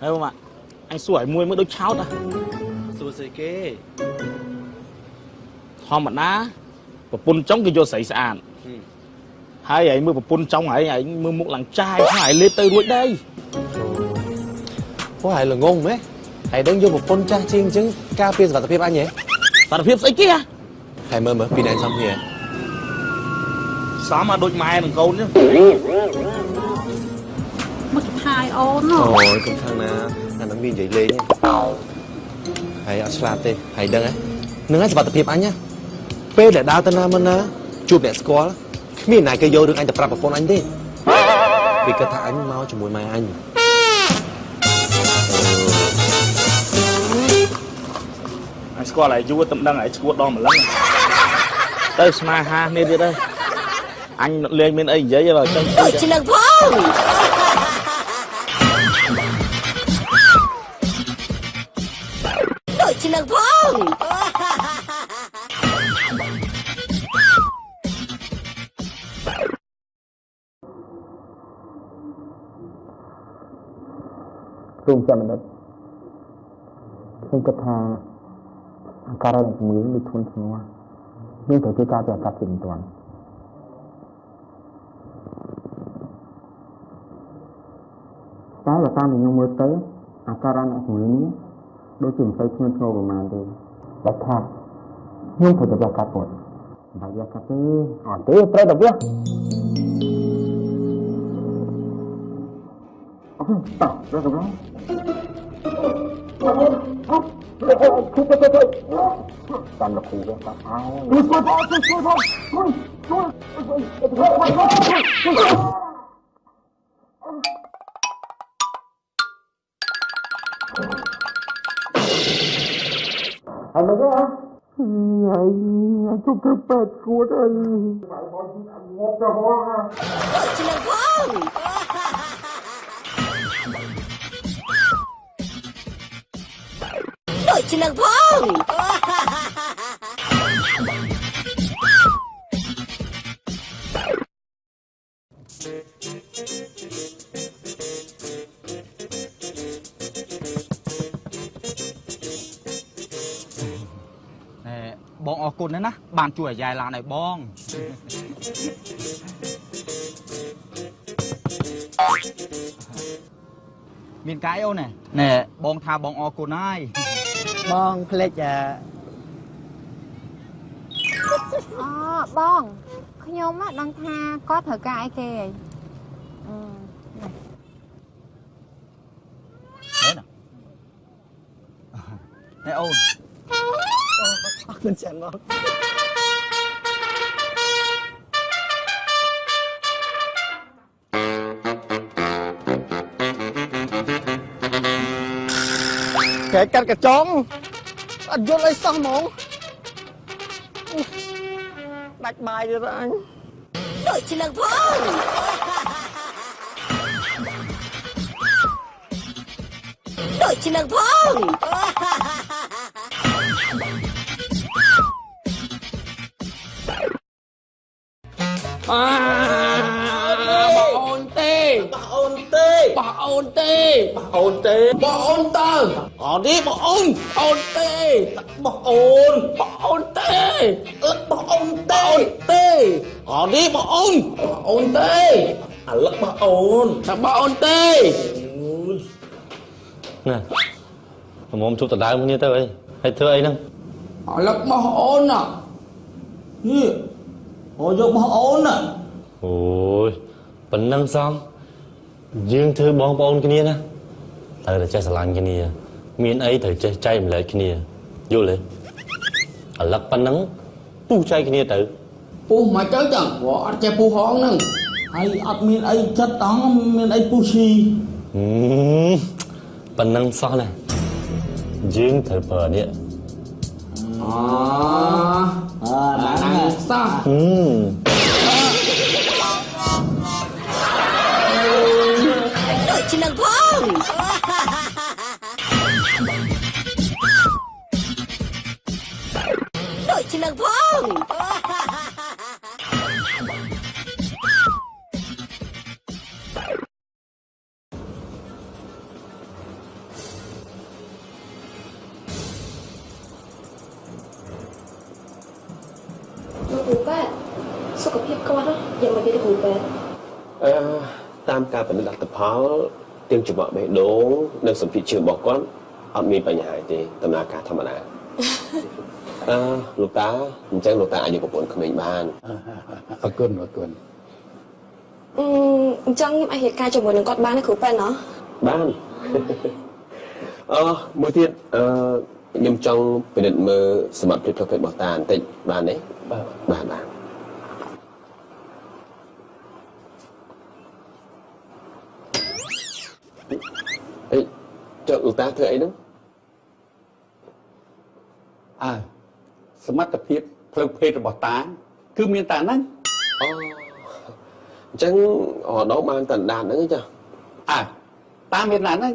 ហើយបងអញសួរឲ្យមួយមើលដូចឆោតណាសួរស្អីគេធម្មតាប្រពន្ធចុងគេយកស្រីស្អាតហើយឯងមើលប្រពន្ធចុងហើយឯងមើលមុខឡើងចាយហើយលេបទៅរួចដែរពោះហើយល្ងងម៉េះហើយដឹងយកប្រពន្ធចាស់ជាងអញ្ចឹងការពារសុខភាពអញហ៎សារភាពស្អីគេហ៎ហើយមើលមើលពីណែសំគ្នាសមមកដូចម៉ែនឹងកូនចឹង មកទៅថៃអូនអូយកុំខាងណាអានឹងវានិយាយលេងហើយអត់ឆ្លាតទេហើយដឹងហ៎នឹងហើយសុខភាពអញណាពេលដែលដើរទៅណាមកណាជួបអ្នកស្គាល់គ្មានណាគេយករឿងអញទៅប្រាប់ប្រពន្ធអញទេវាគិតថាអញមកជាមួយម៉ែអញអញស្គាល់ហើយយូរតែមិនដឹងហើយឈួតដល់ម្លឹងទៅស្មាហាគ្នាទៀតហើយអញលេងមានអីនិយាយបើចឹងដូចជានឹងផង រមចាំនិតខ្ញុំគិតថាអាការៈនៃជំងឺនេះធ្ងន់ធ្ងរមានត្រូវជួយការពារអាកាសធាតុមិនទាន់តែបើតាមដែលខ្ញុំមើលទៅអាការៈនៃជំងឺនេះដូចជាមិនសូវធ្ងន់ធ្ងរប្រហែលទេបើថាខ្ញុំត្រូវទៅយកកាត់ពុតបើយកកាត់ទេអត់ទេត្រូវតែវា អត់តោះរកកំឡុងតាមលោកគ្រូវាកាត់ហើយជួយជួយផងជួយជួយផងជួយជួយហើយមកទេហើយជុំទៅពេទ្យគួតអីងប់ទៅហោះដូចជានឹងផងដូច ជានឹងផងណែបងអរគុណណាស់ណាបានជួយអាយ៉ៃឡានឲ្យបងមានកាយអូនណែណែបងថាបងអរគុណហើយ បងផ្លេចអាអូបងខ្ញុំ á ដឹងថាគាត់ត្រូវការអីគេហីអឺណែអូនអរគុណច្រើន បងកែកាត់កញ្ចង់អត់យល់អីសោះហ្មងដាច់បាយទៀតអញដូចជានឹងផងដូចជានឹងផងបងអូនទេបងអូនទេបងអូនទេបងអូនទេបងអូនតើ អត់ទេបងអូនអូនទេបងអូនបងអូនទេអឹកបងអូនទេទេអត់ទេបងអូនបងអូនទេអាលឹកបងអូនថាបងអូនទេណាមុំជប់ដដើមគ្នាទៅអីហើយធ្វើអីហ្នឹងអាលឹកបងអូនណានេះអូយកបងអូនណាអូយប៉ុណ្ណឹងសំយើងធ្វើបងប្អូនគ្នាណាត្រូវតែចេះស្រឡាញ់គ្នា មានអីត្រូវចេះចែកម្លែកគ្នាយល់ទេអាឡឹកប៉ុណ្ណឹងពុះចែកគ្នាទៅពុះមកទៅចឹងព្រោះអត់ចេះពុះហងហ្នឹងហើយអត់មានអីចិត្តតង់មានអីពុះឈីហឹមប៉ុណ្ណឹងសោះណាយើងត្រូវប្រើនេះអអើណាស់សោះហឹមដូច តាមការពិនិត្យលទ្ធផលទាំងច្រវាក់បេះដូងនិងសម្ភារជើងរបស់គាត់អត់មានបញ្ហាទេដំណើរការធម្មតាអឺលោកតាអញ្ចឹងលោកតាអាចយកប្រពន្ធក្មេងបានអរគុណអរគុណអឺអញ្ចឹងខ្ញុំអាចរៀបការជាមួយនឹងគាត់បានទេគ្រូប៉ែនណោះបានអឺមួយទៀតអឺខ្ញុំចង់ពិនិត្យមើលសមត្ថភាពផ្លូវភេទរបស់តាបន្តិចបានទេបាទបាទបាទអេ ចុះលោកតាធ្វើអីហ្នឹងអើសមត្ថភាពផ្លូវភេទរបស់តា គឺមានតែហ្នឹងអូអញ្ចឹងរដោបានតណ្ដានហ្នឹងចាអើតាមានតែហ្នឹង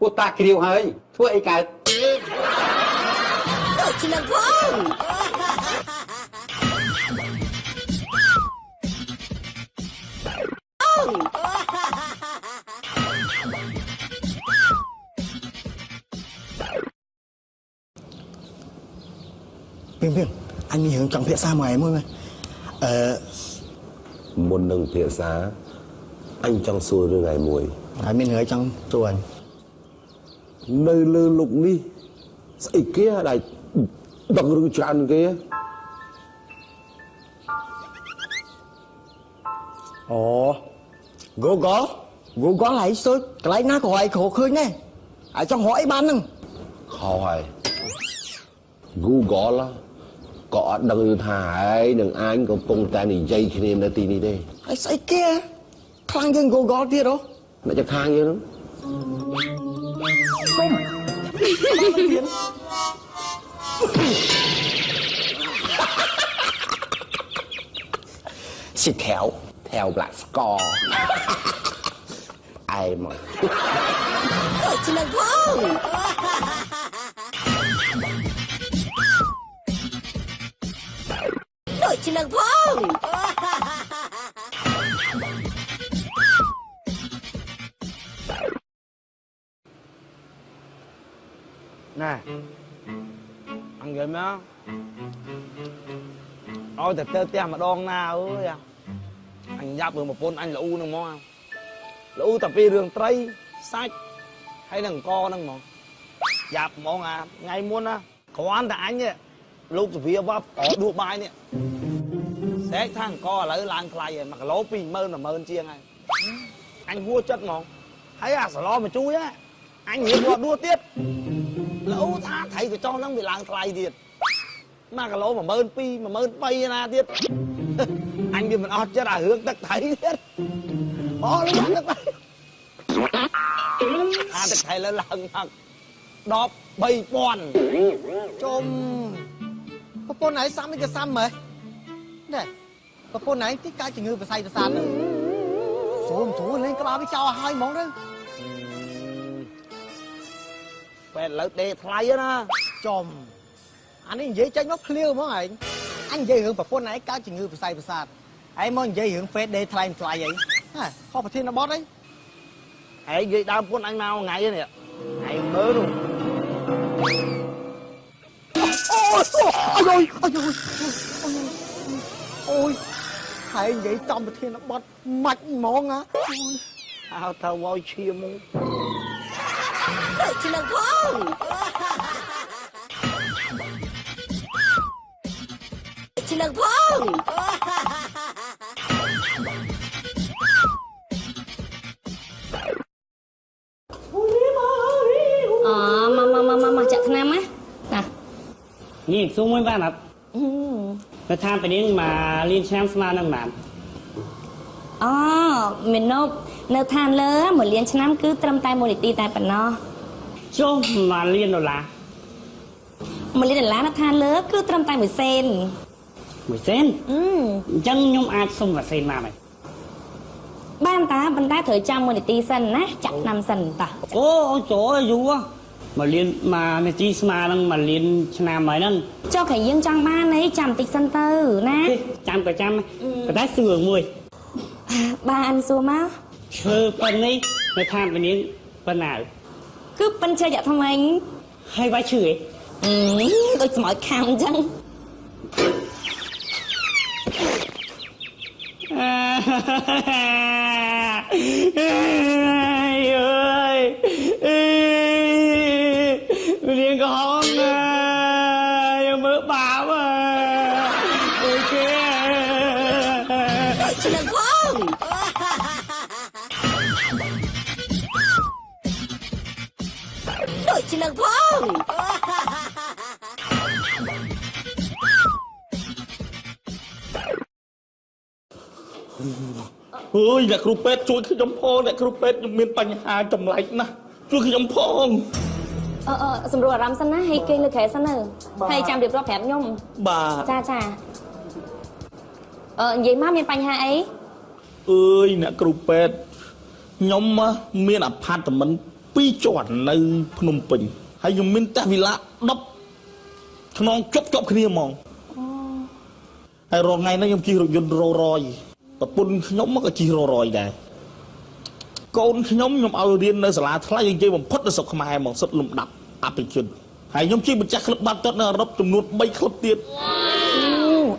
ពួកតាគ្រាវហើយធ្វើអីកើតដូចនឹងផង ពីពីអញមានរឿងចង់ភាសាមួយឯងមួយមើលអឺមុននឹងភាសាអញចង់សួររឿងឯមួយហើយមានរឿងអីចង់សួរអញនៅលើលោកនេះស្អីគេដែលដឹងរឿងច្រើនគេអូ Google Google ហើយសុចកន្លែងណាក៏ឲ្យគ្រូឃើញដែរហើយចង់រកអីបានហ្នឹងខុសហើយ Google ក៏អត់ដឹងថាហើយនឹងអញកំពុងតែនិយាយគ្នានៅទីនេះទេហើយស្អីគេខ្លាំងជាង Google ទៀតហ៎អ្នកจะខាងយើងហ្នឹងសិថែវ theo black score ឯមកដូចនឹងផង នឹងផងណែអង្កេតមកឲ្យតែទៅផ្ទះម្ដងណាអើយអញយ៉ាប់រឿងប្រពន្ធអញល្អូនឹងហ្មងល្អូតែពីរឿងត្រីសាច់ហើយនឹងអង្គហ្នឹងហ្មងយ៉ាប់ហ្មងអាថ្ងៃមុនណាគ្រាន់តែអញនេះលោកសភាវ៉ាប់អដួសបាយនេះ សេកថាអង្គឥឡូវឡើងថ្លៃហើយ1គីឡូ20000 10000ជាងហើយអញហួចិត្តហ្មងហើយអាសឡមកជួយណាអញរៀបគាត់ដួសទៀតលោថាថៃកញ្ចុះហ្នឹងវាឡើងថ្លៃទៀត1គីឡូ12000 13000ណាទៀតអញវាមិនអត់ចិត្តអារឿងទឹកថៃទៀតអូលក់ទឹកថៃអាទឹកថៃលើឡើងមក13000ជុំប្រពន្ធឯងសាំមិនក៏សាំមើលណែ ប្រពន្ធឯងទីកាយជំងឺប្រស័យប្រសាទហ្នឹងស្រួលស្រួលលេងក្បាលវាចោលឲ្យហើយហ្មងទៅពេលឥឡូវដេកថ្លៃណាចំអានេះនិយាយចេញមកឃ្លាវហ្មងឯងអញនិយាយរឿងប្រពន្ធឯងកើតជំងឺប្រស័យប្រសាទឯងមកនិយាយរឿង Face Day ថ្លៃថ្លៃអីហ៎ខុសប្រធានបទអីឯងនិយាយដើមពុនអញមកថ្ងៃនេះឯងមើលនោះអូយអូយអូយអូយ ហើយនិយាយចំប្រធានបទម៉ាច់ហ្មងណាហៅថាវយឈាមមកដូចនឹងផងដូចនឹងផងអូមកមកមកមកមកចាក់ថ្នាំណាណានេះសួរមួយបានអត់ ទៅថាពេលនេះមករៀនឆ្នាំស្មើនឹងបានអូមេនប់នៅឋានលើមួយលានឆ្នាំគឺត្រឹមតែមួយនីតិតែប៉ុណ្ណោះចុះមករៀនដុល្លារមួយលានដុល្លារនៅឋានលើគឺត្រឹមតែមួយសេនមួយសេនអឺអញ្ចឹងខ្ញុំអាចសុំវ៉ាសេនមកហើយបានតាប៉ុន្តែត្រូវចាំមួយនីតិសិនណាចាក់ថ្នាំសិនតាអូអូចូលយូរ មករៀនមកនាទីស្មើនឹងមករៀនឆ្នាំហើយហ្នឹងចុះក្រែយើងចង់បានអីចាំបន្តិចសិនទៅណាចាំក៏ចាំប៉ុន្តែសួរមួយបានសួរមកធ្វើប៉ុណ្នេះនៅឋានពេលនេះប៉ុណ្ណាគឺប៉ិនជាយកថ្មីហើយវាយឈឺឯងអឺដូចស្មោចខាំអញ្ចឹងអអើយ ឆ្លងផងដូចឆ្លងផងអើយអ្នកគ្រូពេទ្យជួយខ្ញុំផងអ្នកគ្រូពេទ្យខ្ញុំមានបញ្ហាចម្លែកណាស់ជួយខ្ញុំផងអឺអឺសម្រួលអារម្មណ៍សិនណាហើយគេងលើក្រែសិនទៅហើយចាំរៀបរាប់ប្រាប់ខ្ញុំបាទចាចា អឺនិយាយមកមានបញ្ហាអីអើយអ្នកគ្រូពេទ្យខ្ញុំមានអាផាតមិន2ជាន់នៅភ្នំពេញហើយខ្ញុំមានផ្ទះវិឡា10ខ្នងជាប់ជាប់គ្នាហ្មងហើយរងថ្ងៃនេះខ្ញុំជិះរថយន្តរ៉ូរ៉យប្រពន្ធខ្ញុំក៏ជិះរ៉ូរ៉យដែរកូនខ្ញុំខ្ញុំឲ្យរៀននៅសាលាថ្លៃនិយាយបំផុតនៅស្រុកខ្មែរហ្មងសុទ្ធលំដាប់អភិជនហើយខ្ញុំជិះម្ចាស់ក្លឹបបាល់ទាត់នៅអឺរ៉ុបចំនួន3ក្លឹបទៀតអូ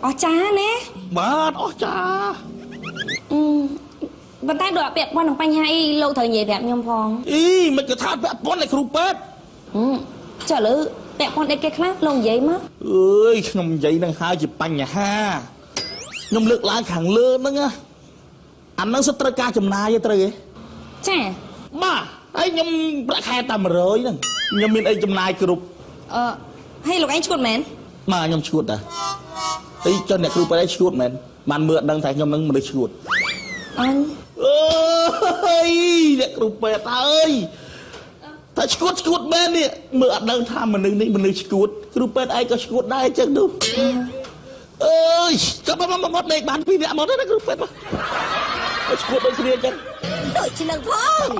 អស្ចារ្យណាបាទអស្ចារ្យអឺប៉ុន្តែដូចអត់ពាក់ព័ន្ធនឹងបញ្ហាអីលោកត្រូវនិយាយប្រាប់ខ្ញុំផងអីមិនក៏ថាពាក់ព័ន្ធឯគ្រូពេទ្យហឹមចុះឥឡូវពាក់ព័ន្ធអីគេខ្លះលោកនិយាយមកអើយខ្ញុំនិយាយនឹងហើយជាបញ្ហាខ្ញុំលើកឡើងខាងលើហ្នឹងណាអាហ្នឹងសិតត្រូវការចំណាយទេត្រូវទេចាបាទហើយខ្ញុំប្រាក់ខែតែ100ហ្នឹងខ្ញុំមានអីចំណាយគ្រប់អឺហើយលោកឯងឈួតមែនបាទខ្ញុំឈួតតា អីចុះអ្នកគ្រូពេទ្យឯងឈួតមែនបានមើលអត់ដឹងថាខ្ញុំនឹងមនុស្សឈួតអញអើយអ្នកគ្រូពេទ្យអើយតែឈួតឈួតមែននេះមើលអត់ដឹងថាមនុស្សនេះមនុស្សឈួតគ្រូពេទ្យឯងក៏ឈួតដែរអញ្ចឹងនោះអើយចាំមកមកមកដេកបានពីរនាក់មកទេណាគ្រូពេទ្យមកឈួតដូចគ្នាអញ្ចឹងដូចឆ្លងផង